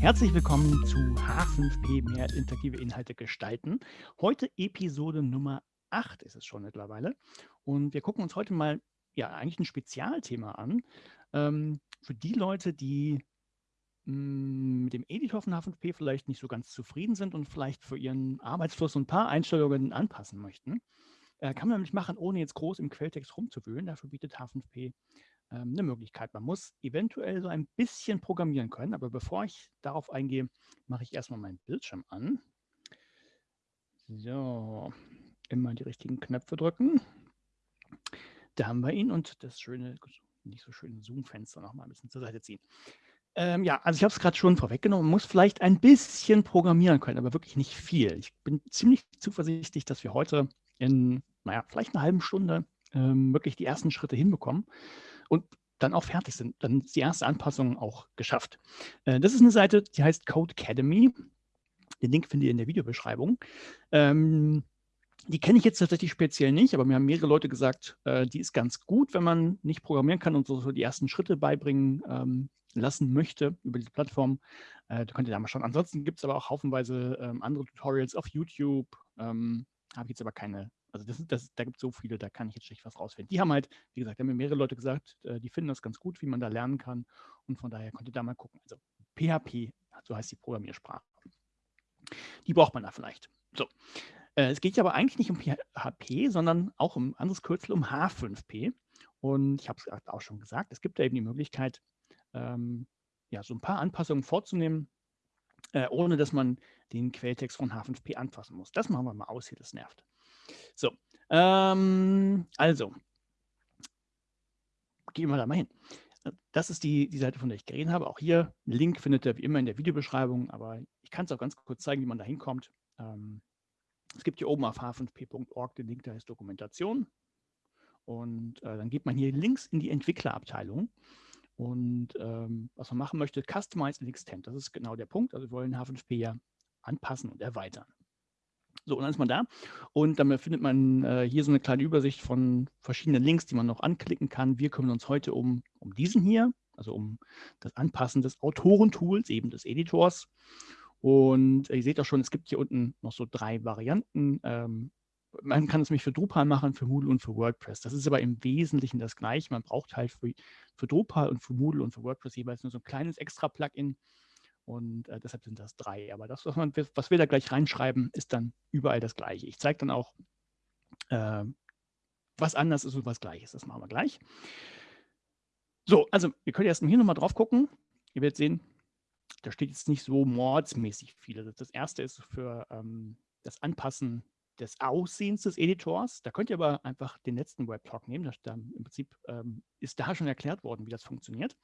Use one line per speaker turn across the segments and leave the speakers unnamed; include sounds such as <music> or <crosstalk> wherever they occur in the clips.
Herzlich willkommen zu H5P, mehr interaktive Inhalte gestalten. Heute Episode Nummer 8 ist es schon mittlerweile. Und wir gucken uns heute mal ja eigentlich ein Spezialthema an. Ähm, für die Leute, die mh, mm, mit dem Editor von H5P vielleicht nicht so ganz zufrieden sind und vielleicht für ihren Arbeitsfluss ein paar Einstellungen anpassen möchten. Äh, kann man nämlich machen, ohne jetzt groß im Quelltext rumzuwühlen. Dafür bietet H5P ähm, eine Möglichkeit. Man muss eventuell so ein bisschen programmieren können, aber bevor ich darauf eingehe, mache ich erstmal meinen Bildschirm an. So, immer die richtigen Knöpfe drücken. Da haben wir ihn und das schöne, nicht so schöne Zoom-Fenster noch mal ein bisschen zur Seite ziehen. Ähm, ja, also ich habe es gerade schon vorweggenommen, man muss vielleicht ein bisschen programmieren können, aber wirklich nicht viel. Ich bin ziemlich zuversichtlich, dass wir heute in, naja, vielleicht einer halben Stunde ähm, wirklich die ersten Schritte hinbekommen und dann auch fertig sind. Dann ist die erste Anpassung auch geschafft. Äh, das ist eine Seite, die heißt Code Academy. Den Link findet ihr in der Videobeschreibung. Ähm, die kenne ich jetzt tatsächlich speziell nicht, aber mir haben mehrere Leute gesagt, äh, die ist ganz gut, wenn man nicht programmieren kann und so, so die ersten Schritte beibringen ähm, lassen möchte über diese Plattform. Äh, da könnt ihr da mal schauen. Ansonsten gibt es aber auch haufenweise ähm, andere Tutorials auf YouTube. Ähm, Habe ich jetzt aber keine also das, das, da gibt es so viele, da kann ich jetzt schlecht was rausfinden. Die haben halt, wie gesagt, haben mir mehrere Leute gesagt, äh, die finden das ganz gut, wie man da lernen kann. Und von daher könnt ihr da mal gucken. Also PHP, so heißt die Programmiersprache. Die braucht man da vielleicht. So. Äh, es geht ja aber eigentlich nicht um PHP, sondern auch um anderes Kürzel, um H5P. Und ich habe es auch schon gesagt, es gibt da eben die Möglichkeit, ähm, ja, so ein paar Anpassungen vorzunehmen, äh, ohne dass man den Quelltext von H5P anfassen muss. Das machen wir mal aus hier, das nervt. So, ähm, also, gehen wir da mal hin. Das ist die, die Seite, von der ich geredet habe. Auch hier, Link findet ihr wie immer in der Videobeschreibung, aber ich kann es auch ganz kurz zeigen, wie man da hinkommt. Ähm, es gibt hier oben auf h5p.org den Link, der heißt Dokumentation. Und äh, dann geht man hier links in die Entwicklerabteilung. Und ähm, was man machen möchte, Customize and Extend. Das ist genau der Punkt. Also wir wollen H5P ja anpassen und erweitern. So, und dann ist man da und dann findet man äh, hier so eine kleine Übersicht von verschiedenen Links, die man noch anklicken kann. Wir kümmern uns heute um, um diesen hier, also um das Anpassen des Autorentools, eben des Editors. Und ihr seht auch schon, es gibt hier unten noch so drei Varianten. Ähm, man kann es nämlich für Drupal machen, für Moodle und für WordPress. Das ist aber im Wesentlichen das Gleiche. Man braucht halt für, für Drupal und für Moodle und für WordPress jeweils nur so ein kleines extra Plugin, und äh, deshalb sind das drei. Aber das, was, man, was wir da gleich reinschreiben, ist dann überall das Gleiche. Ich zeige dann auch, äh, was anders ist und was gleich ist. Das machen wir gleich. So, also wir können erstmal hier nochmal drauf gucken. Ihr werdet sehen, da steht jetzt nicht so mordsmäßig viel. Also das erste ist für ähm, das Anpassen des Aussehens des Editors. Da könnt ihr aber einfach den letzten Webtalk nehmen. Da Im Prinzip ähm, ist da schon erklärt worden, wie das funktioniert.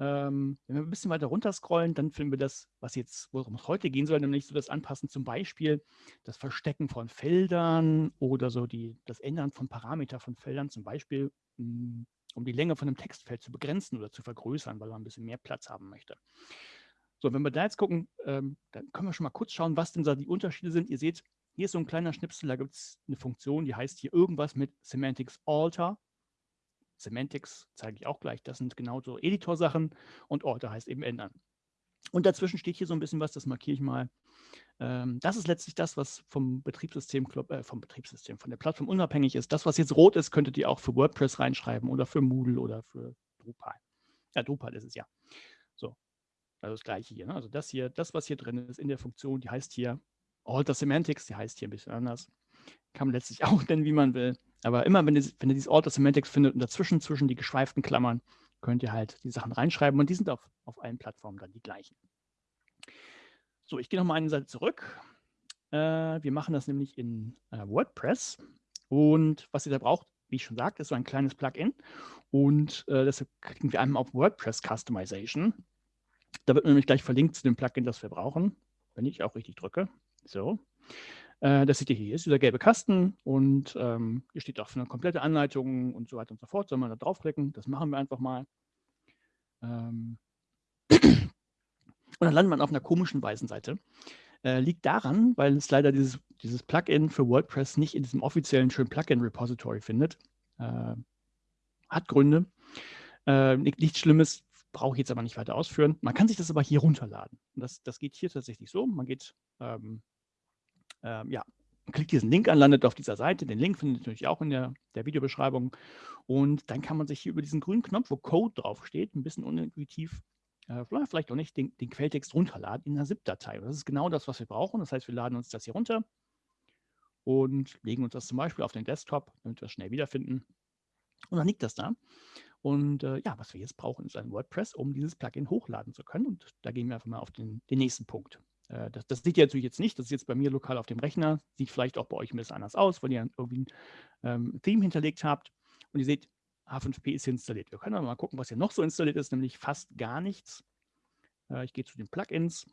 Ähm, wenn wir ein bisschen weiter runter scrollen, dann finden wir das, was jetzt, worum es heute gehen soll, nämlich so das Anpassen zum Beispiel, das Verstecken von Feldern oder so die, das Ändern von Parameter von Feldern, zum Beispiel, hm, um die Länge von einem Textfeld zu begrenzen oder zu vergrößern, weil man ein bisschen mehr Platz haben möchte. So, wenn wir da jetzt gucken, ähm, dann können wir schon mal kurz schauen, was denn da die Unterschiede sind. Ihr seht, hier ist so ein kleiner Schnipsel, da gibt es eine Funktion, die heißt hier irgendwas mit Semantics Alter. Semantics zeige ich auch gleich. Das sind genau so Editor-Sachen und Order heißt eben ändern. Und dazwischen steht hier so ein bisschen was, das markiere ich mal. Ähm, das ist letztlich das, was vom Betriebssystem, äh, vom Betriebssystem, von der Plattform unabhängig ist. Das, was jetzt rot ist, könntet ihr auch für WordPress reinschreiben oder für Moodle oder für Drupal. Ja, Drupal ist es ja. So, also das gleiche hier. Ne? Also das hier, das, was hier drin ist in der Funktion, die heißt hier Alter Semantics, die heißt hier ein bisschen anders. Kann man letztlich <laughs> auch nennen, wie man will. Aber immer, wenn ihr, wenn ihr dieses Order Semantics findet und dazwischen, zwischen die geschweiften Klammern, könnt ihr halt die Sachen reinschreiben und die sind auf, auf allen Plattformen dann die gleichen. So, ich gehe nochmal eine Seite zurück. Äh, wir machen das nämlich in äh, WordPress und was ihr da braucht, wie ich schon sagte, ist so ein kleines Plugin und äh, deshalb klicken wir einmal auf WordPress Customization. Da wird nämlich gleich verlinkt zu dem Plugin, das wir brauchen, wenn ich auch richtig drücke. So. Äh, das seht ihr hier, ist dieser gelbe Kasten und ähm, hier steht auch für eine komplette Anleitung und so weiter und so fort. Soll man da draufklicken? Das machen wir einfach mal. Ähm und dann landet man auf einer komischen weißen Seite. Äh, liegt daran, weil es leider dieses, dieses Plugin für WordPress nicht in diesem offiziellen schönen Plugin-Repository findet. Äh, hat Gründe. Äh, nichts Schlimmes, brauche ich jetzt aber nicht weiter ausführen. Man kann sich das aber hier runterladen. Und das, das geht hier tatsächlich so. Man geht, ähm, ähm, ja, klickt diesen Link an, landet auf dieser Seite. Den Link findet ihr natürlich auch in der, der Videobeschreibung. Und dann kann man sich hier über diesen grünen Knopf, wo Code draufsteht, ein bisschen unintuitiv, äh, vielleicht auch nicht, den, den Quelltext runterladen in einer ZIP-Datei. Das ist genau das, was wir brauchen. Das heißt, wir laden uns das hier runter und legen uns das zum Beispiel auf den Desktop, damit wir es schnell wiederfinden. Und dann liegt das da. Und äh, ja, was wir jetzt brauchen, ist ein WordPress, um dieses Plugin hochladen zu können. Und da gehen wir einfach mal auf den, den nächsten Punkt. Äh, das, das, seht ihr natürlich jetzt nicht. Das ist jetzt bei mir lokal auf dem Rechner. Sieht vielleicht auch bei euch ein bisschen anders aus, weil ihr irgendwie ein ähm, Theme hinterlegt habt. Und ihr seht, H5P ist installiert. Wir können aber mal gucken, was hier noch so installiert ist, nämlich fast gar nichts. Äh, ich gehe zu den Plugins.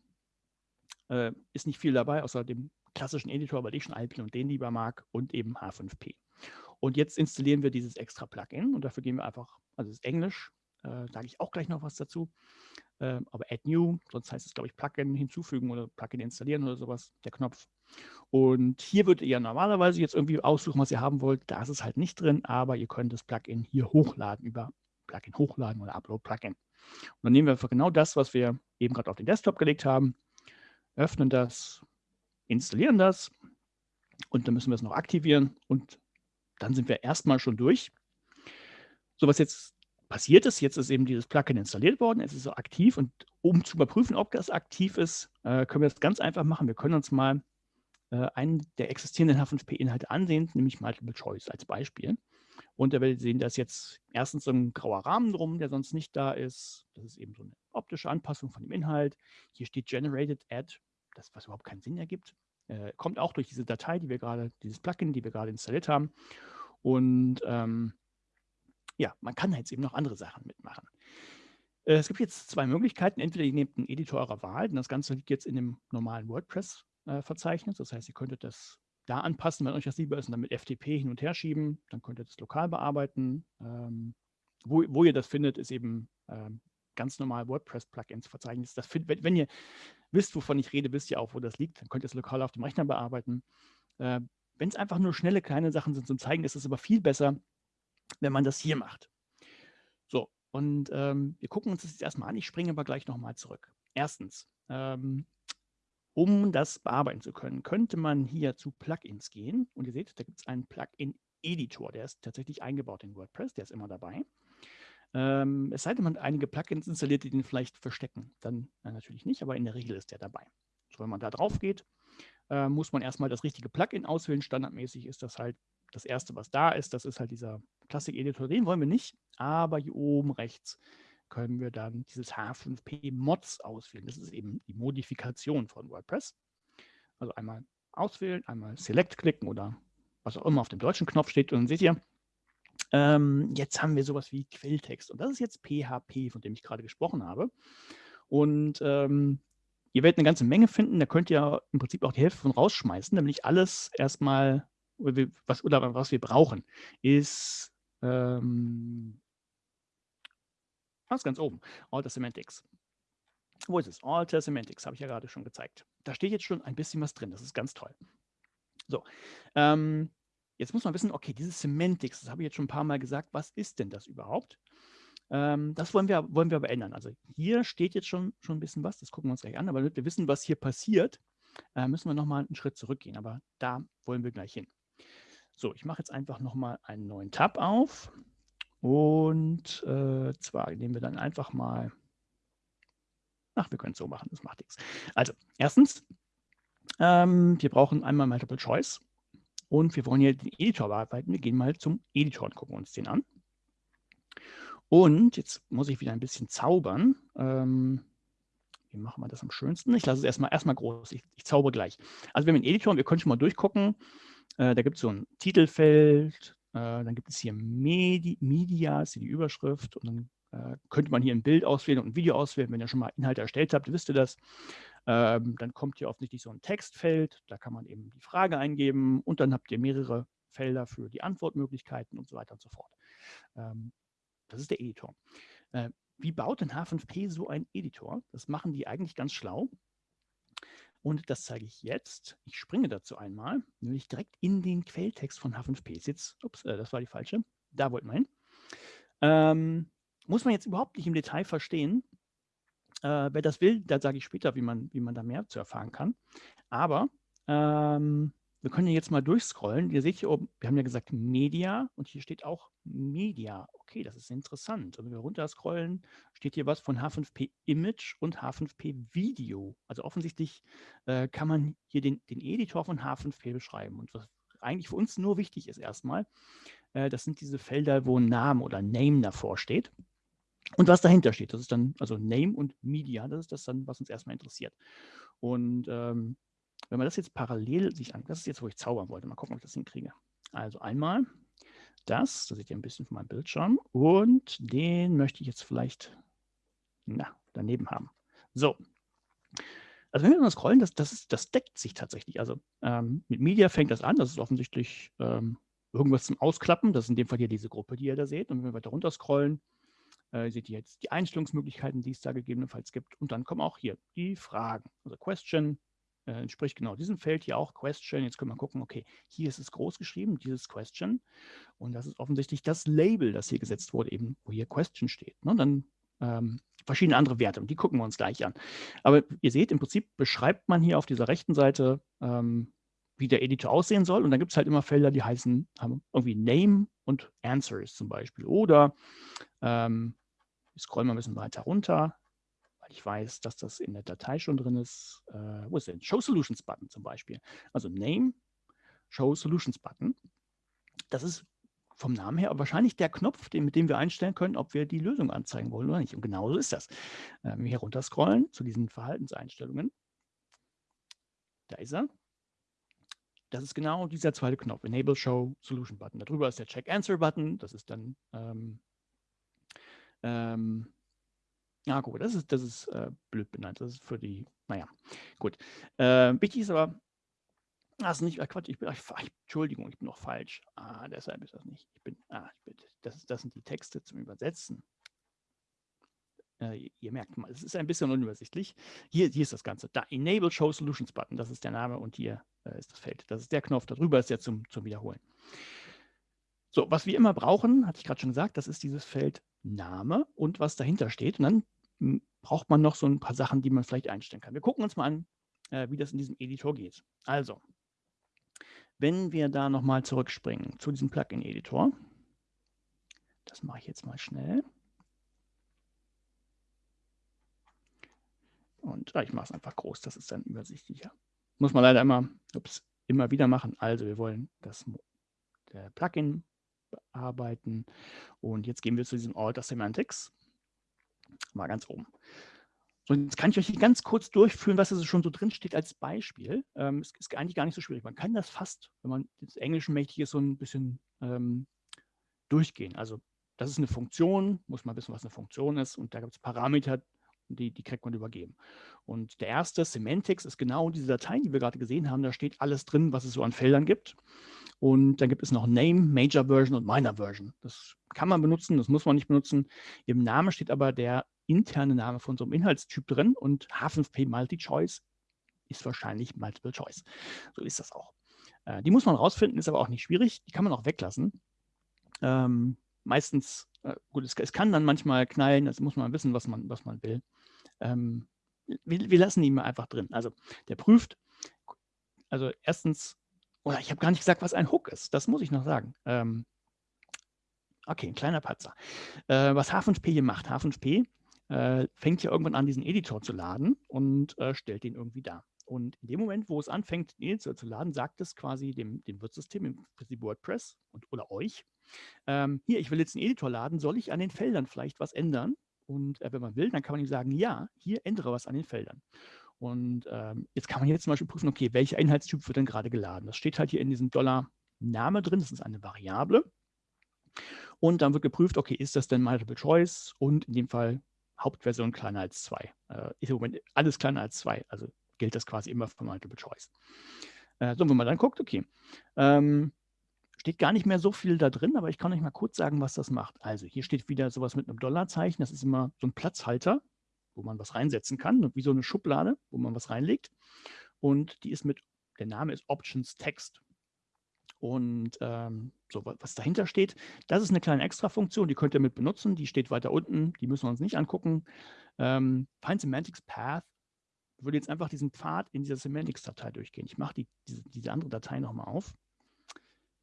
Äh, ist nicht viel dabei, außer dem klassischen Editor, weil ich schon Alpine und den lieber mag und eben H5P. Und jetzt installieren wir dieses extra Plugin und dafür gehen wir einfach, also es ist Englisch, äh, sage ich auch gleich noch was dazu, äh, aber Add New, sonst heißt es, glaube ich, Plugin hinzufügen oder Plugin installieren oder sowas, der Knopf. Und hier würdet ihr normalerweise jetzt irgendwie aussuchen, was ihr haben wollt. Da ist es halt nicht drin, aber ihr könnt das Plugin hier hochladen über Plugin hochladen oder Upload Plugin. Und dann nehmen wir einfach genau das, was wir eben gerade auf den Desktop gelegt haben, öffnen das, installieren das und dann müssen wir es noch aktivieren und dann sind wir erstmal schon durch. So, was jetzt passiert ist, jetzt ist eben dieses Plugin installiert worden, es ist so aktiv und um zu überprüfen, ob das aktiv ist, äh, können wir das ganz einfach machen. Wir können uns mal äh, einen der existierenden H5P-Inhalte ansehen, nämlich Multiple Choice als Beispiel. Und da werdet ihr sehen, dass jetzt erstens so ein grauer Rahmen drum, der sonst nicht da ist. Das ist eben so eine optische Anpassung von dem Inhalt. Hier steht Generated Add, das was überhaupt keinen Sinn ergibt. Äh, kommt auch durch diese Datei, die wir gerade, dieses Plugin, die wir gerade installiert haben. Und ähm, ja, man kann jetzt eben noch andere Sachen mitmachen. Äh, es gibt jetzt zwei Möglichkeiten. Entweder ihr nehmt einen Editor eurer Wahl, denn das Ganze liegt jetzt in dem normalen WordPress-Verzeichnis. Das heißt, ihr könntet das da anpassen, wenn euch das lieber ist, und dann mit FTP hin und her schieben. Dann könnt ihr das lokal bearbeiten. Ähm, wo, wo, ihr das findet, ist eben ähm, ganz normal WordPress-Plugins-Verzeichnis. wenn, wenn, ihr wisst, wovon ich rede, wisst ihr auch, wo das liegt. Dann könnt ihr es lokal auf dem Rechner bearbeiten. Äh, wenn es einfach nur schnelle, kleine Sachen sind zum Zeigen, ist es aber viel besser, wenn man das hier macht. So, und ähm, wir gucken uns das jetzt erstmal an. Ich springe aber gleich nochmal zurück. Erstens, ähm, um das bearbeiten zu können, könnte man hier zu Plugins gehen. Und ihr seht, da gibt es einen Plugin-Editor. Der ist tatsächlich eingebaut in WordPress. Der ist immer dabei. Ähm, es sei denn, man hat einige Plugins installiert, die den vielleicht verstecken. Dann äh, natürlich nicht, aber in der Regel ist der dabei. So, wenn man da drauf geht, äh, muss man erstmal das richtige Plugin auswählen. Standardmäßig ist das halt das erste, was da ist. Das ist halt dieser Classic-Editor. Den wollen wir nicht, aber hier oben rechts können wir dann dieses H5P Mods auswählen. Das ist eben die Modifikation von WordPress. Also einmal auswählen, einmal Select klicken oder was auch immer auf dem deutschen Knopf steht. Und dann seht ihr, ähm, jetzt haben wir sowas wie Quelltext. Und das ist jetzt PHP, von dem ich gerade gesprochen habe. Und ähm, ihr werdet eine ganze Menge finden. Da könnt ihr im Prinzip auch die Hälfte von rausschmeißen, nämlich alles erstmal, was, oder was wir brauchen, ist ähm, was ganz oben, Alter Semantics. Wo ist es? Alter Semantics, habe ich ja gerade schon gezeigt. Da steht jetzt schon ein bisschen was drin, das ist ganz toll. So, ähm, Jetzt muss man wissen, okay, dieses Semantics, das habe ich jetzt schon ein paar Mal gesagt, was ist denn das überhaupt? Ähm, das wollen wir, wollen wir aber ändern. Also hier steht jetzt schon, schon ein bisschen was, das gucken wir uns gleich an, aber damit wir wissen, was hier passiert, äh, müssen wir nochmal einen Schritt zurückgehen, aber da wollen wir gleich hin. So, ich mache jetzt einfach nochmal einen neuen Tab auf und äh, zwar nehmen wir dann einfach mal, ach, wir können es so machen, das macht nichts. Also, erstens, ähm, wir brauchen einmal Multiple Choice. Und wir wollen hier den Editor bearbeiten. Wir gehen mal zum Editor und gucken uns den an. Und jetzt muss ich wieder ein bisschen zaubern. Ähm, wie machen wir das am schönsten? Ich lasse es erstmal, erstmal groß. Ich, ich zauber gleich. Also wir haben einen Editor und wir können schon mal durchgucken. Äh, da gibt es so ein Titelfeld. Äh, dann gibt es hier Medi Media, ist hier die Überschrift. Und dann äh, könnte man hier ein Bild auswählen und ein Video auswählen. Wenn ihr schon mal Inhalte erstellt habt, wisst ihr das. Ähm, dann kommt hier offensichtlich so ein Textfeld, da kann man eben die Frage eingeben und dann habt ihr mehrere Felder für die Antwortmöglichkeiten und so weiter und so fort. Ähm, das ist der Editor. Äh, wie baut denn H5P so ein Editor? Das machen die eigentlich ganz schlau. Und das zeige ich jetzt. Ich springe dazu einmal, nämlich direkt in den Quelltext von H5P. Jetzt, ups, äh, das war die falsche. Da wollten wir hin. Ähm, muss man jetzt überhaupt nicht im Detail verstehen. Äh, wer das will, da sage ich später, wie man, wie man da mehr zu erfahren kann. Aber ähm, wir können ja jetzt mal durchscrollen. Ihr seht hier oben, wir haben ja gesagt Media und hier steht auch Media. Okay, das ist interessant. Und wenn wir runterscrollen, steht hier was von H5P Image und H5P Video. Also offensichtlich äh, kann man hier den, den Editor von H5P beschreiben. Und was eigentlich für uns nur wichtig ist erstmal, äh, das sind diese Felder, wo Name oder Name davor steht. Und was dahinter steht, das ist dann, also Name und Media, das ist das dann, was uns erstmal interessiert. Und ähm, wenn man das jetzt parallel sich an, das ist jetzt, wo ich zaubern wollte, mal gucken, ob ich das hinkriege. Also einmal das, da seht ihr ein bisschen von meinem Bildschirm und den möchte ich jetzt vielleicht na, daneben haben. So, also wenn wir mal scrollen, das, das, ist, das deckt sich tatsächlich. Also ähm, mit Media fängt das an, das ist offensichtlich ähm, irgendwas zum Ausklappen, das ist in dem Fall hier diese Gruppe, die ihr da seht. Und wenn wir weiter runter scrollen, äh, seht ihr jetzt die Einstellungsmöglichkeiten, die es da gegebenenfalls gibt. Und dann kommen auch hier die Fragen, also Question, äh, entspricht genau diesem Feld hier auch Question. Jetzt können wir gucken, okay, hier ist es groß geschrieben, dieses Question. Und das ist offensichtlich das Label, das hier gesetzt wurde, eben, wo hier Question steht. Ne? Dann ähm, verschiedene andere Werte und die gucken wir uns gleich an. Aber ihr seht, im Prinzip beschreibt man hier auf dieser rechten Seite, ähm, wie der Editor aussehen soll. Und dann gibt es halt immer Felder, die heißen haben irgendwie Name und Answers zum Beispiel. Oder ähm, ich scroll mal ein bisschen weiter runter weil ich weiß, dass das in der Datei schon drin ist. Äh, wo ist denn? Show Solutions Button zum Beispiel. Also Name, Show Solutions Button. Das ist vom Namen her wahrscheinlich der Knopf, den, mit dem wir einstellen können, ob wir die Lösung anzeigen wollen oder nicht. Und genauso ist das. Wenn wir hier runter scrollen zu diesen Verhaltenseinstellungen, da ist er. Das ist genau dieser zweite Knopf, Enable Show Solution Button. Darüber ist der Check Answer Button. Das ist dann ähm, ähm, ja, gut, das ist, das ist äh, blöd benannt. Das ist für die, naja, gut. Äh, wichtig ist aber, das ist nicht, äh, Quatsch, ich bin, ach, Entschuldigung, ich bin noch falsch. Ah, deshalb ist das nicht. Ich bin, ah, ich bin, das, das sind die Texte zum Übersetzen. Äh, ihr merkt mal, es ist ein bisschen unübersichtlich. Hier, hier ist das Ganze. Da Enable Show Solutions Button, das ist der Name und hier äh, ist das Feld. Das ist der Knopf, darüber ist der zum, zum Wiederholen. So, was wir immer brauchen, hatte ich gerade schon gesagt, das ist dieses Feld Name und was dahinter steht. Und dann braucht man noch so ein paar Sachen, die man vielleicht einstellen kann. Wir gucken uns mal an, äh, wie das in diesem Editor geht. Also, wenn wir da nochmal zurückspringen zu diesem Plugin-Editor, das mache ich jetzt mal schnell. Und ah, ich mache es einfach groß, das ist dann übersichtlicher. Muss man leider immer, ups, immer wieder machen. Also wir wollen das Plugin bearbeiten. Und jetzt gehen wir zu diesem Alter Semantics mal ganz oben. So, jetzt kann ich euch hier ganz kurz durchführen, was also schon so drin steht als Beispiel. Ähm, es ist eigentlich gar nicht so schwierig. Man kann das fast, wenn man des Englischen mächtig ist, so ein bisschen ähm, durchgehen. Also das ist eine Funktion, muss man wissen, was eine Funktion ist. Und da gibt es Parameter, die, die kriegt man übergeben. Und der erste, Semantics, ist genau diese Datei, die wir gerade gesehen haben. Da steht alles drin, was es so an Feldern gibt. Und dann gibt es noch Name, Major Version und Minor Version. Das kann man benutzen, das muss man nicht benutzen. Im Namen steht aber der interne Name von so einem Inhaltstyp drin und H5P Multi-Choice ist wahrscheinlich Multiple Choice. So ist das auch. Äh, die muss man rausfinden, ist aber auch nicht schwierig. Die kann man auch weglassen. Ähm, meistens, äh, gut, es, es, kann dann manchmal knallen, also muss man wissen, was man, was man will. Ähm, wir, wir, lassen ihn mal einfach drin. Also der prüft, also erstens, oder ich habe gar nicht gesagt, was ein Hook ist. Das muss ich noch sagen. Ähm, okay, ein kleiner Patzer. Äh, was H5P hier macht, H5P äh, fängt ja irgendwann an, diesen Editor zu laden und äh, stellt den irgendwie dar. Und in dem Moment, wo es anfängt, den Editor zu laden, sagt es quasi dem, dem Wirtssystem, im Prinzip WordPress und, oder euch, ähm, hier, ich will jetzt einen Editor laden, soll ich an den Feldern vielleicht was ändern? Und äh, wenn man will, dann kann man ihm sagen, ja, hier ändere was an den Feldern. Und ähm, jetzt kann man hier zum Beispiel prüfen, okay, welcher Inhaltstyp wird denn gerade geladen? Das steht halt hier in diesem Dollar-Name drin, das ist eine Variable. Und dann wird geprüft, okay, ist das denn Multiple Choice? Und in dem Fall Hauptversion kleiner als 2. Äh, ist im Moment alles kleiner als 2, also gilt das quasi immer für Multiple Choice. Äh, so, wenn man dann guckt, okay, ähm, steht gar nicht mehr so viel da drin, aber ich kann euch mal kurz sagen, was das macht. Also hier steht wieder sowas mit einem Dollarzeichen, das ist immer so ein Platzhalter, wo man was reinsetzen kann, wie so eine Schublade, wo man was reinlegt. Und die ist mit, der Name ist Options Text. Und ähm, So, was dahinter steht, das ist eine kleine Extra-Funktion, die könnt ihr mit benutzen. Die steht weiter unten, die müssen wir uns nicht angucken. Ähm, Find Semantics Path würde jetzt einfach diesen Pfad in dieser Semantics-Datei durchgehen. Ich mache die, diese, diese andere Datei nochmal auf.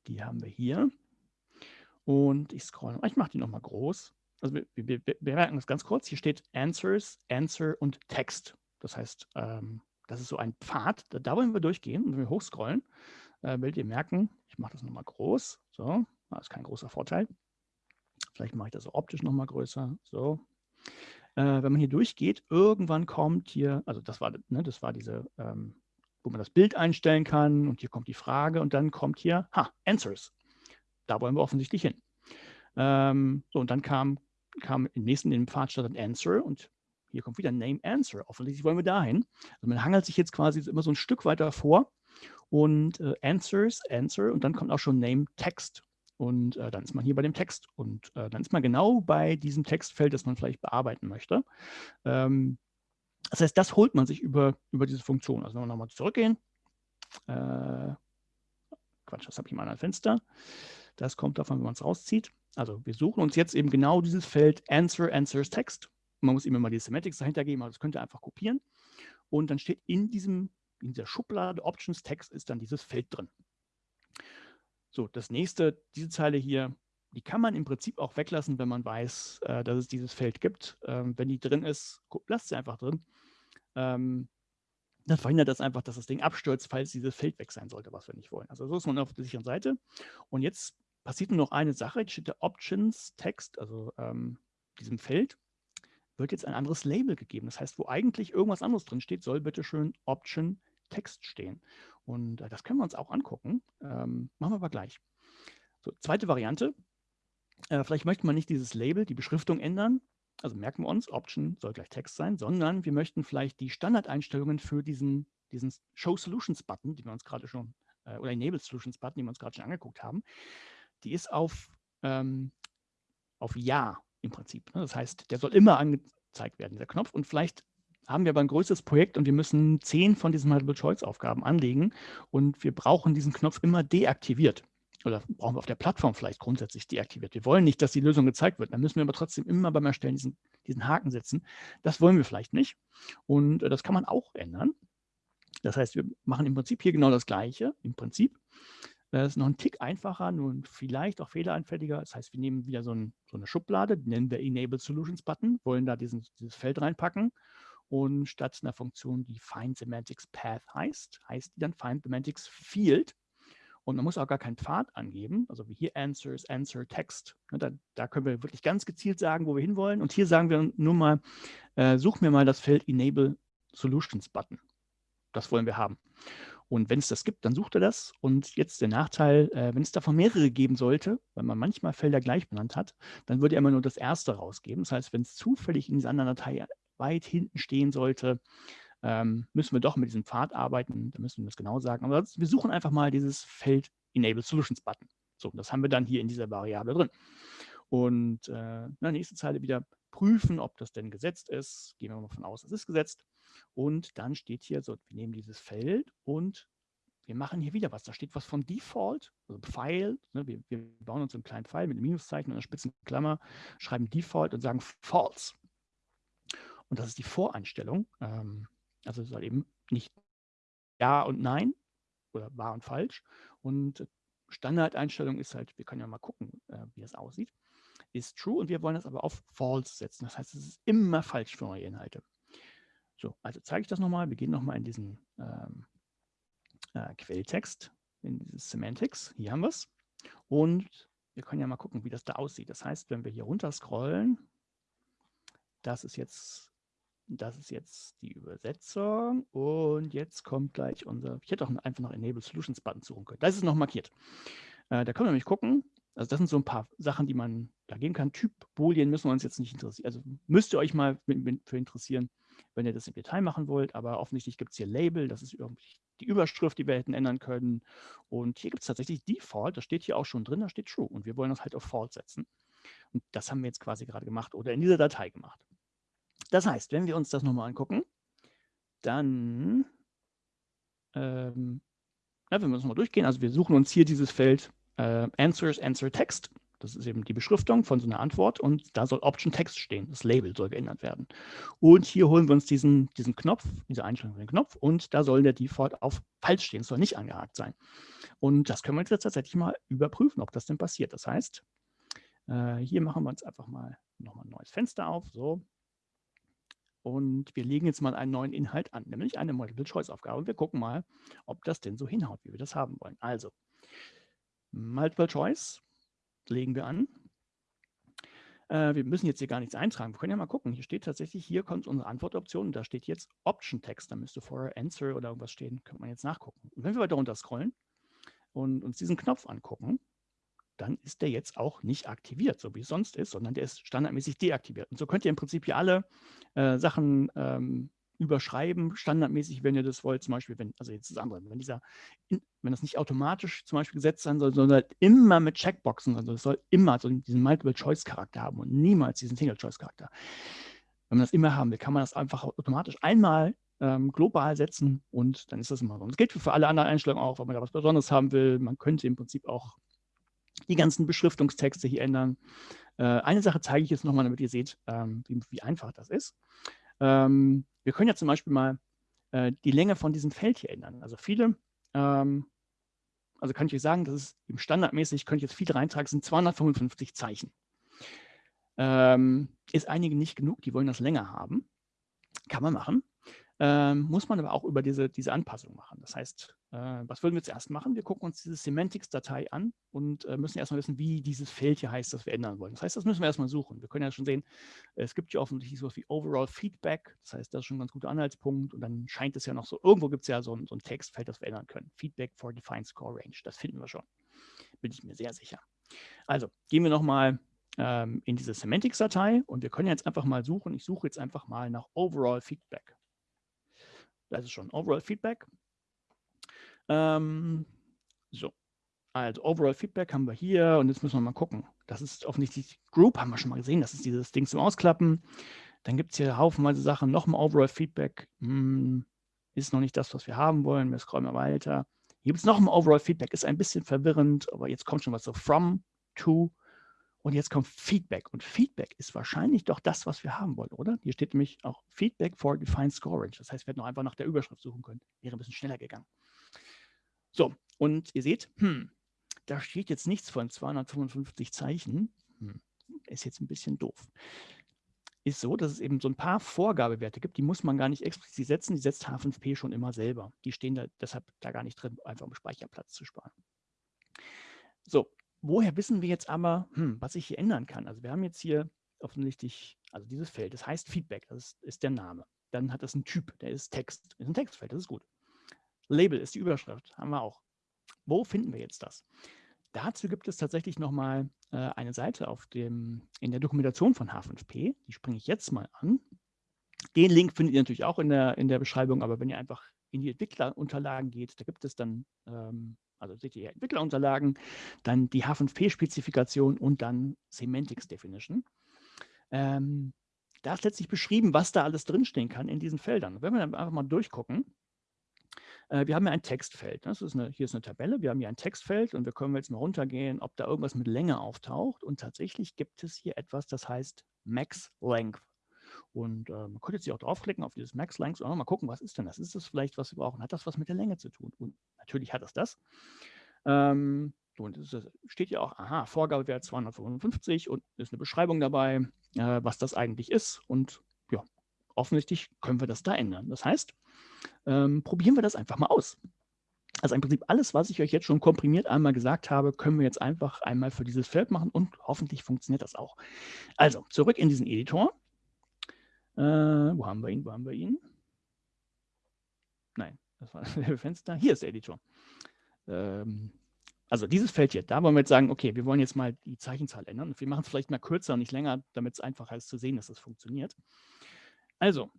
Die haben wir hier. Und ich scroll, ich mache die nochmal groß. Also wir, wir, wir merken das ganz kurz. Hier steht Answers, Answer und Text. Das heißt, ähm, das ist so ein Pfad. Da, da, wollen wir durchgehen. Und wenn wir hochscrollen, äh, werdet ihr merken, ich mache das nochmal groß. So, das ist kein großer Vorteil. Vielleicht mache ich das optisch nochmal größer. So. Äh, wenn man hier durchgeht, irgendwann kommt hier, also das war, ne, das war diese, ähm, wo man das Bild einstellen kann und hier kommt die Frage und dann kommt hier, ha, Answers. Da wollen wir offensichtlich hin. Ähm, so, und dann kam, kam im nächsten in dem Pfad statt Answer und hier kommt wieder Name Answer. Offensichtlich wollen wir dahin. Also man hangelt sich jetzt quasi immer so ein Stück weiter vor und äh, Answers, Answer und dann kommt auch schon Name Text. Und äh, dann ist man hier bei dem Text und äh, dann ist man genau bei diesem Textfeld, das man vielleicht bearbeiten möchte. Ähm, das heißt, das holt man sich über, über diese Funktion. Also wenn wir nochmal zurückgehen, äh, Quatsch, das habe ich mal ein Fenster. Das kommt davon, wenn man es rauszieht. Also wir suchen uns jetzt eben genau dieses Feld Answer, Answers Text. Man muss ihm immer die Semantics dahinter geben, aber das könnt ihr einfach kopieren. Und dann steht in diesem, in dieser Schublade Options Text ist dann dieses Feld drin. So, das nächste, diese Zeile hier, die kann man im Prinzip auch weglassen, wenn man weiß, äh, dass es dieses Feld gibt. Ähm, wenn die drin ist, lasst sie einfach drin. Ähm, dann verhindert das einfach, dass das Ding abstürzt, falls dieses Feld weg sein sollte, was wir nicht wollen. Also so ist man auf der sicheren Seite. Und jetzt passiert nur noch eine Sache. Jetzt steht der Options-Text, also ähm, diesem Feld, wird jetzt ein anderes Label gegeben. Das heißt, wo eigentlich irgendwas anderes drin steht, soll bitte schön Option Text stehen. Und äh, das können wir uns auch angucken. Ähm, machen wir aber gleich. So, zweite Variante. Äh, vielleicht möchte man nicht dieses Label, die Beschriftung ändern. Also merken wir uns, Option soll gleich Text sein, sondern wir möchten vielleicht die Standardeinstellungen für diesen, diesen Show Solutions Button, die wir uns gerade schon, äh, oder Enable Solutions Button, die wir uns gerade schon angeguckt haben, die ist auf, ähm, auf Ja im Prinzip. Ne? Das heißt, der soll immer angezeigt werden, dieser Knopf. Und vielleicht haben wir aber ein größeres Projekt und wir müssen zehn von diesen Multiple-Choice-Aufgaben anlegen und wir brauchen diesen Knopf immer deaktiviert. Oder brauchen wir auf der Plattform vielleicht grundsätzlich deaktiviert. Wir wollen nicht, dass die Lösung gezeigt wird. Dann müssen wir aber trotzdem immer beim Erstellen diesen, diesen Haken setzen. Das wollen wir vielleicht nicht. Und äh, das kann man auch ändern. Das heißt, wir machen im Prinzip hier genau das Gleiche. Im Prinzip. Das ist noch ein Tick einfacher, nur vielleicht auch fehleranfälliger. Das heißt, wir nehmen wieder so, ein, so eine Schublade, die nennen wir Enable Solutions Button, wollen da diesen, dieses Feld reinpacken und statt einer Funktion, die Find Semantics Path heißt, heißt die dann Find Semantics Field. Und man muss auch gar keinen Pfad angeben, also wie hier Answers, Answer, Text. Ne, da, da, können wir wirklich ganz gezielt sagen, wo wir hinwollen. Und hier sagen wir nur mal, äh, such mir mal das Feld Enable Solutions Button. Das wollen wir haben. Und wenn es das gibt, dann sucht er das. Und jetzt der Nachteil, äh, wenn es davon mehrere geben sollte, weil man manchmal Felder gleich benannt hat, dann würde er immer nur das erste rausgeben. Das heißt, wenn es zufällig in dieser anderen Datei weit hinten stehen sollte, ähm, müssen wir doch mit diesem Pfad arbeiten. Da müssen wir das genau sagen. Aber wir suchen einfach mal dieses Feld Enable Solutions Button. So, das haben wir dann hier in dieser Variable drin. Und äh, na, nächste Zeile wieder prüfen, ob das denn gesetzt ist. Gehen wir mal davon aus, es ist gesetzt. Und dann steht hier, so, wir nehmen dieses Feld und wir machen hier wieder was. Da steht was von Default, also Pfeil. Ne, wir, wir, bauen uns einen kleinen Pfeil mit einem Minuszeichen und einer spitzen Klammer, schreiben Default und sagen False. Und das ist die Voreinstellung. Ähm, also es soll eben nicht Ja und Nein oder wahr und falsch. Und Standardeinstellung ist halt, wir können ja mal gucken, äh, wie das aussieht, ist True und wir wollen das aber auf False setzen. Das heißt, es ist immer falsch für neue Inhalte. So, also zeige ich das nochmal. Wir gehen nochmal in diesen ähm, äh, Quelltext, in dieses Semantics. Hier haben wir es. Und wir können ja mal gucken, wie das da aussieht. Das heißt, wenn wir hier runter scrollen, das ist jetzt das ist jetzt die Übersetzung. Und jetzt kommt gleich unser, ich hätte auch einfach noch Enable Solutions Button suchen können. Das ist noch markiert. Äh, da können wir nämlich gucken, also das sind so ein paar Sachen, die man da gehen kann. Typ Boolean müssen wir uns jetzt nicht interessieren, also müsst ihr euch mal für interessieren, wenn ihr das im Detail machen wollt, aber offensichtlich gibt es hier Label, das ist die Überschrift, die wir hätten ändern können. Und hier gibt es tatsächlich Default, das steht hier auch schon drin, da steht True. Und wir wollen das halt auf False setzen. Und das haben wir jetzt quasi gerade gemacht oder in dieser Datei gemacht. Das heißt, wenn wir uns das nochmal angucken, dann, ähm, ja, wenn wir uns mal durchgehen, also wir suchen uns hier dieses Feld äh, Answers, Answer Text. Das ist eben die Beschriftung von so einer Antwort und da soll Option Text stehen. Das Label soll geändert werden. Und hier holen wir uns diesen, diesen Knopf, diese Einstellung den Knopf und da soll der Default auf falsch stehen, soll nicht angehakt sein. Und das können wir jetzt tatsächlich mal überprüfen, ob das denn passiert. Das heißt, äh, hier machen wir uns einfach mal nochmal ein neues Fenster auf, so. Und wir legen jetzt mal einen neuen Inhalt an, nämlich eine Multiple-Choice-Aufgabe. Wir gucken mal, ob das denn so hinhaut, wie wir das haben wollen. Also, Multiple Choice legen wir an. Äh, wir müssen jetzt hier gar nichts eintragen. Wir können ja mal gucken. Hier steht tatsächlich, hier kommt unsere Antwortoption. Da steht jetzt Option Text. Da müsste vorher Answer oder irgendwas stehen. Könnte man jetzt nachgucken. Und wenn wir weiter runter scrollen und uns diesen Knopf angucken, dann ist der jetzt auch nicht aktiviert, so wie es sonst ist, sondern der ist standardmäßig deaktiviert. Und so könnt ihr im Prinzip hier alle äh, Sachen ähm, überschreiben, standardmäßig, wenn ihr das wollt, zum Beispiel, wenn, also jetzt das andere, wenn dieser, wenn das nicht automatisch zum Beispiel gesetzt sein soll, sondern immer mit Checkboxen, also es soll immer so diesen Multiple-Choice-Charakter haben und niemals diesen Single-Choice-Charakter. Wenn man das immer haben will, kann man das einfach automatisch einmal ähm, global setzen und dann ist das immer so. Und das gilt für alle anderen Einstellungen auch, wenn man da was Besonderes haben will. Man könnte im Prinzip auch die ganzen Beschriftungstexte hier ändern. Äh, eine Sache zeige ich jetzt nochmal, damit ihr seht, ähm, wie, wie, einfach das ist. Ähm, wir können ja zum Beispiel mal äh, die Länge von diesem Feld hier ändern. Also viele, ähm, also kann ich euch sagen, das ist im standardmäßig, könnte ich jetzt viele reintragen, sind 255 Zeichen. Ähm, ist einigen nicht genug, die wollen das länger haben. Kann man machen. Ähm, muss man aber auch über diese, diese Anpassung machen. Das heißt, was würden wir zuerst machen? Wir gucken uns diese Semantics-Datei an und äh, müssen erstmal wissen, wie dieses Feld hier heißt, das wir ändern wollen. Das heißt, das müssen wir erstmal suchen. Wir können ja schon sehen, es gibt ja offensichtlich sowas wie Overall Feedback. Das heißt, das ist schon ein ganz guter Anhaltspunkt. Und dann scheint es ja noch so, irgendwo gibt es ja so ein, so ein Textfeld, das wir ändern können. Feedback for Defined Score Range. Das finden wir schon. Bin ich mir sehr sicher. Also, gehen wir nochmal ähm, in diese Semantics-Datei und wir können jetzt einfach mal suchen. Ich suche jetzt einfach mal nach Overall Feedback. Das ist schon Overall Feedback. Ähm, so, also Overall Feedback haben wir hier und jetzt müssen wir mal gucken. Das ist offensichtlich Group, haben wir schon mal gesehen. Das ist dieses Ding zum Ausklappen. Dann gibt es hier haufenweise Sachen. Nochmal Overall Feedback. Hm, ist noch nicht das, was wir haben wollen. Wir scrollen mal weiter. Hier gibt es noch ein Overall Feedback. Ist ein bisschen verwirrend, aber jetzt kommt schon was so from, to, und jetzt kommt Feedback. Und Feedback ist wahrscheinlich doch das, was wir haben wollen, oder? Hier steht nämlich auch Feedback for Defined Scorage. Das heißt, wir hätten noch einfach nach der Überschrift suchen können. Wäre ein bisschen schneller gegangen. So, und ihr seht, hm, da steht jetzt nichts von 255 Zeichen. Hm, ist jetzt ein bisschen doof. Ist so, dass es eben so ein paar Vorgabewerte gibt, die muss man gar nicht explizit setzen. Die setzt H5P schon immer selber. Die stehen da deshalb da gar nicht drin, einfach um Speicherplatz zu sparen. So, woher wissen wir jetzt aber, hm, was ich hier ändern kann? Also wir haben jetzt hier offensichtlich, also dieses Feld, das heißt Feedback, das ist der Name. Dann hat das einen Typ, der ist Text, ist ein Textfeld, das ist gut. Label ist die Überschrift, haben wir auch. Wo finden wir jetzt das? Dazu gibt es tatsächlich nochmal äh, eine Seite auf dem, in der Dokumentation von H5P. Die springe ich jetzt mal an. Den Link findet ihr natürlich auch in der, in der Beschreibung, aber wenn ihr einfach in die Entwicklerunterlagen geht, da gibt es dann ähm, also seht ihr Entwicklerunterlagen, dann die H5P-Spezifikation und dann Semantics Definition. Ähm, da ist letztlich beschrieben, was da alles drinstehen kann in diesen Feldern. Wenn wir dann einfach mal durchgucken, wir haben ja ein Textfeld. Das ist eine, hier ist eine Tabelle, wir haben hier ein Textfeld und wir können jetzt mal runtergehen, ob da irgendwas mit Länge auftaucht. Und tatsächlich gibt es hier etwas, das heißt Max Length. Und äh, man könnte jetzt hier auch draufklicken auf dieses Max Length und mal gucken, was ist denn das? Ist das vielleicht, was wir brauchen? Hat das was mit der Länge zu tun? Und natürlich hat es das. Ähm, und es steht ja auch, aha, Vorgabewert 255 und ist eine Beschreibung dabei, äh, was das eigentlich ist. Und ja, offensichtlich können wir das da ändern. Das heißt, ähm, probieren wir das einfach mal aus. Also im Prinzip alles, was ich euch jetzt schon komprimiert einmal gesagt habe, können wir jetzt einfach einmal für dieses Feld machen und hoffentlich funktioniert das auch. Also zurück in diesen Editor. Äh, wo haben wir ihn? Wo haben wir ihn? Nein, das war <laughs> das Fenster. Hier ist der Editor. Ähm, also dieses Feld hier, da wollen wir jetzt sagen, okay, wir wollen jetzt mal die Zeichenzahl ändern. Und wir machen es vielleicht mal kürzer und nicht länger, damit es einfacher ist zu sehen, dass das funktioniert. Also,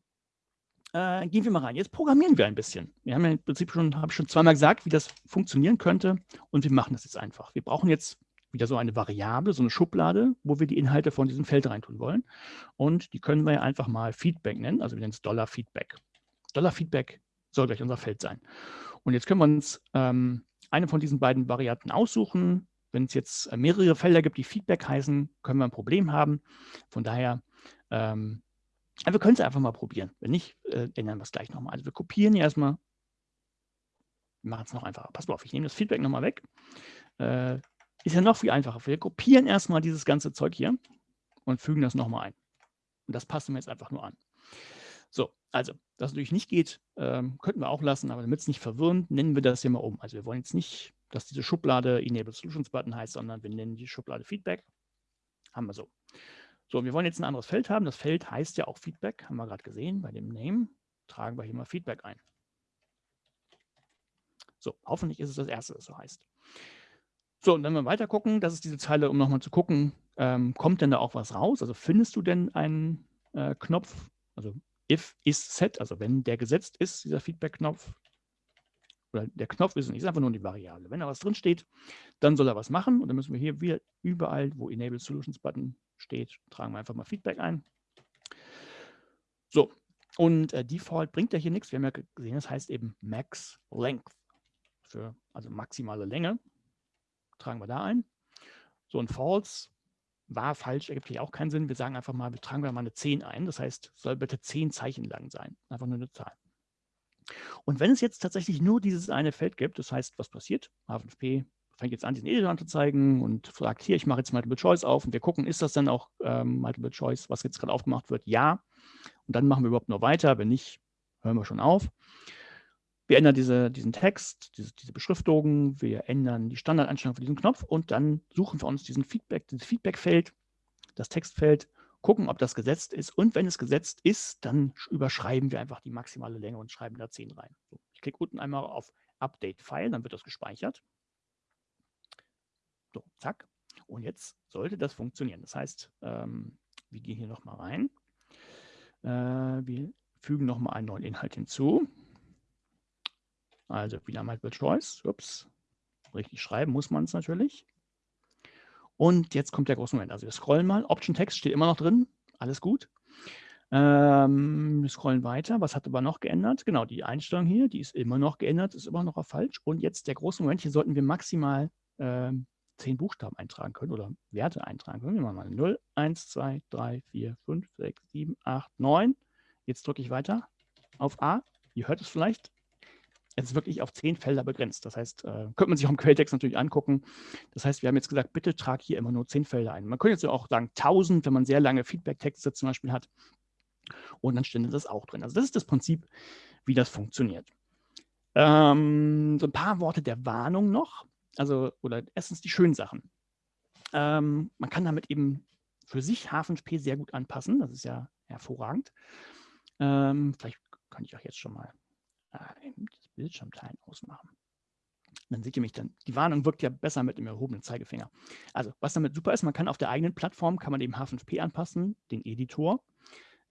äh, gehen wir mal rein. Jetzt programmieren wir ein bisschen. Wir haben ja im Prinzip schon, habe ich schon zweimal gesagt, wie das funktionieren könnte. Und wir machen das jetzt einfach. Wir brauchen jetzt wieder so eine Variable, so eine Schublade, wo wir die Inhalte von diesem Feld reintun wollen. Und die können wir einfach mal Feedback nennen, also wir nennen es Dollar Feedback. Dollar Feedback soll gleich unser Feld sein. Und jetzt können wir uns ähm, eine von diesen beiden Varianten aussuchen. Wenn es jetzt mehrere Felder gibt, die Feedback heißen, können wir ein Problem haben. Von daher, ähm, wir können es einfach mal probieren. Wenn nicht, äh, ändern wir es gleich nochmal. Also wir kopieren hier erstmal, wir machen es noch einfacher. Pass mal auf, ich nehme das Feedback nochmal weg. Äh, ist ja noch viel einfacher. Wir kopieren erstmal dieses ganze Zeug hier und fügen das nochmal ein. Und das passen wir jetzt einfach nur an. So, also, das natürlich nicht geht, ähm, könnten wir auch lassen, aber damit es nicht verwirrend, nennen wir das hier mal um. Also wir wollen jetzt nicht, dass diese Schublade Enable Solutions Button heißt, sondern wir nennen die Schublade Feedback. Haben wir so. So, wir wollen jetzt ein anderes Feld haben. Das Feld heißt ja auch Feedback, haben wir gerade gesehen bei dem Name. Tragen wir hier mal Feedback ein. So, hoffentlich ist es das erste, das so heißt. So, und wenn wir weiter gucken, das ist diese Zeile, um nochmal zu gucken, ähm, kommt denn da auch was raus? Also findest du denn einen äh, Knopf, also if is set, also wenn der gesetzt ist, dieser Feedback-Knopf, oder der Knopf ist nicht einfach nur die Variable. Wenn da was drin steht, dann soll er was machen und dann müssen wir hier wieder überall, wo Enable Solutions Button steht, tragen wir einfach mal Feedback ein. So, und äh, Default bringt ja hier nichts. Wir haben ja gesehen, das heißt eben Max Length, für, also maximale Länge. Tragen wir da ein. So, und False war falsch, ergibt hier auch keinen Sinn. Wir sagen einfach mal, wir tragen mal eine 10 ein. Das heißt, soll bitte 10 Zeichen lang sein. Einfach nur eine Zahl. Und wenn es jetzt tatsächlich nur dieses eine Feld gibt, das heißt, was passiert? H5P fängt jetzt an, diesen Editor anzuzeigen und sagt, hier, ich mache jetzt Multiple Choice auf und wir gucken, ist das dann auch ähm, Multiple Choice, was jetzt gerade aufgemacht wird? Ja. Und dann machen wir überhaupt nur weiter. Wenn nicht, hören wir schon auf. Wir ändern diese, diesen Text, diese, diese Beschriftung, wir ändern die Standardeinstellung für diesen Knopf und dann suchen wir uns diesen Feedback, dieses Feedbackfeld, das Textfeld, gucken, ob das gesetzt ist. Und wenn es gesetzt ist, dann überschreiben wir einfach die maximale Länge und schreiben da 10 rein. So, ich klicke unten einmal auf Update File, dann wird das gespeichert. So, zack. Und jetzt sollte das funktionieren. Das heißt, ähm, wir gehen hier nochmal rein. Äh, wir fügen nochmal einen neuen Inhalt hinzu. Also wieder Multiple Choice. Ups. Richtig schreiben muss man es natürlich. Und jetzt kommt der große Moment. Also wir scrollen mal. Option Text steht immer noch drin. Alles gut. Ähm, wir scrollen weiter. Was hat aber noch geändert? Genau, die Einstellung hier, die ist immer noch geändert, ist immer noch auf falsch. Und jetzt der große Moment, hier sollten wir maximal ähm, zehn Buchstaben eintragen können oder Werte eintragen können. Wir machen mal 0, 1, 2, 3, 4, 5, 6, 7, 8, 9. Jetzt drücke ich weiter auf A. Ihr hört es vielleicht es ist wirklich auf zehn Felder begrenzt. Das heißt, äh, könnte man sich auch im Quelltext natürlich angucken. Das heißt, wir haben jetzt gesagt, bitte trag hier immer nur zehn Felder ein. Man könnte jetzt auch sagen 1000, wenn man sehr lange Feedback-Texte zum Beispiel hat. Und dann stände das auch drin. Also das ist das Prinzip, wie das funktioniert. Ähm, so ein paar Worte der Warnung noch. Also, oder erstens die schönen Sachen. Ähm, man kann damit eben für sich H5P sehr gut anpassen. Das ist ja hervorragend. Ähm, vielleicht kann ich auch jetzt schon mal äh, das Bildschirmteilen ausmachen. Dann seht ihr mich dann. Die Warnung wirkt ja besser mit dem erhobenen Zeigefinger. Also, was damit super ist, man kann auf der eigenen Plattform, kann man eben H5P anpassen, den Editor,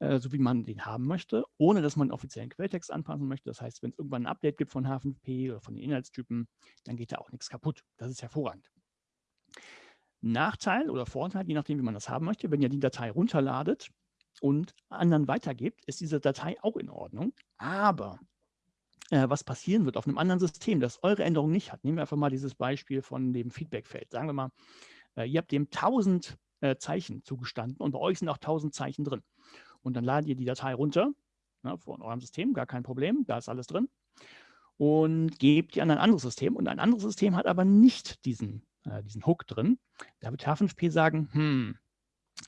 äh, so wie man den haben möchte, ohne dass man den offiziellen Quelltext anpassen möchte. Das heißt, wenn es irgendwann ein Update gibt von H5P oder von den Inhaltstypen, dann geht da auch nichts kaputt. Das ist hervorragend. Nachteil oder Vorteil, je nachdem, wie man das haben möchte, wenn ihr die Datei runterladet und anderen weitergebt, ist diese Datei auch in Ordnung. Aber äh, was passieren wird auf einem anderen System, das eure Änderung nicht hat. Nehmen wir einfach mal dieses Beispiel von dem Feedbackfeld. Sagen wir mal, äh, ihr habt dem 1000 äh, Zeichen zugestanden und bei euch sind auch 1000 Zeichen drin. Und dann ladet ihr die Datei runter ne, von eurem System, gar kein Problem, da ist alles drin. Und gebt die an ein anderes System. Und ein anderes System hat aber nicht diesen, äh, diesen Hook drin. Da wird H5P sagen, hm,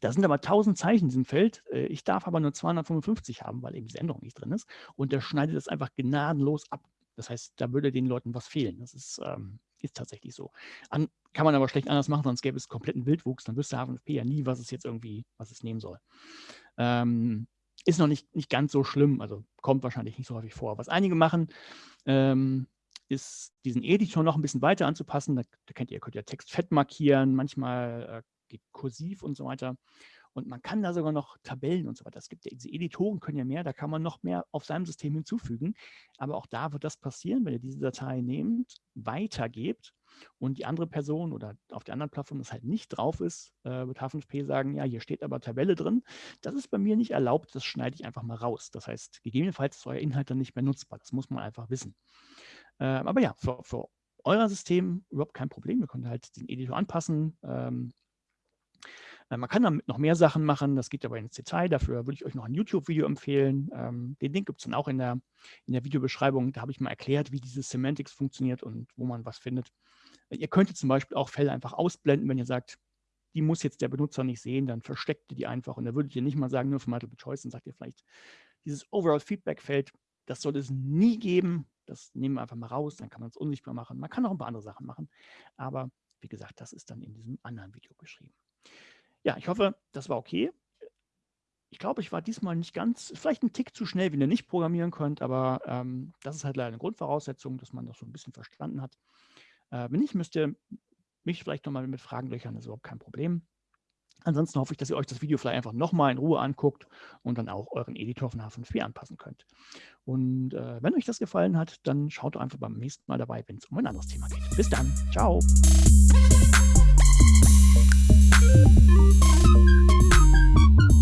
da sind aber 1000 Zeichen in diesem Feld. Äh, ich darf aber nur 255 haben, weil eben diese Änderung nicht drin ist. Und der schneidet das einfach gnadenlos ab. Das heißt, da würde den Leuten was fehlen. Das ist, ähm, ist tatsächlich so. An, kann man aber schlecht anders machen, sonst gäbe es kompletten Wildwuchs. Dann wüsste HFP ja nie, was es jetzt irgendwie, was es nehmen soll. Ähm, ist noch nicht, nicht ganz so schlimm, also kommt wahrscheinlich nicht so häufig vor. Was einige machen, ähm, ist diesen Editor noch ein bisschen weiter anzupassen. Da, da könnt ihr, könnt ihr Text fett markieren, manchmal äh, geht kursiv und so weiter. Und man kann da sogar noch Tabellen und so weiter. Es gibt ja, diese Editoren können ja mehr, da kann man noch mehr auf seinem System hinzufügen. Aber auch da wird das passieren, wenn ihr diese Datei nehmt, weitergebt und die andere Person oder auf der anderen Plattform das halt nicht drauf ist, äh, wird H5P sagen, ja, hier steht aber Tabelle drin. Das ist bei mir nicht erlaubt, das schneide ich einfach mal raus. Das heißt, gegebenenfalls ist euer Inhalt dann nicht mehr nutzbar. Das muss man einfach wissen. Äh, aber ja, für, für euer System überhaupt kein Problem. Ihr könnt halt den Editor anpassen. Ähm, äh, man kann damit noch mehr Sachen machen, das geht aber ins Detail. Dafür würde ich euch noch ein YouTube-Video empfehlen. Ähm, den Link gibt es dann auch in der, in der Videobeschreibung. Da habe ich mal erklärt, wie diese Semantics funktioniert und wo man was findet. Äh, ihr könntet zum Beispiel auch Fälle einfach ausblenden, wenn ihr sagt, die muss jetzt der Benutzer nicht sehen, dann versteckt ihr die einfach. Und da würdet ihr nicht mal sagen, nur für Multiple Choice, dann sagt ihr vielleicht, dieses Overall-Feedback-Feld, das soll es nie geben. Das nehmen wir einfach mal raus, dann kann man es unsichtbar machen. Man kann auch ein paar andere Sachen machen. Aber wie gesagt, das ist dann in diesem anderen Video beschrieben. Ja, ich hoffe, das war okay. Ich glaube, ich war diesmal nicht ganz, vielleicht ein Tick zu schnell, wenn ihr nicht programmieren könnt, aber ähm, das ist halt leider eine Grundvoraussetzung, dass man das so ein bisschen verstanden hat. Äh, wenn nicht, müsst ihr mich vielleicht nochmal mit Fragen löchern, das ist überhaupt kein Problem. Ansonsten hoffe ich, dass ihr euch das Video vielleicht einfach nochmal in Ruhe anguckt und dann auch euren Editor von H5P anpassen könnt. Und äh, wenn euch das gefallen hat, dann schaut einfach beim nächsten Mal dabei, wenn es um ein anderes Thema geht. Bis dann. Ciao. Thank you.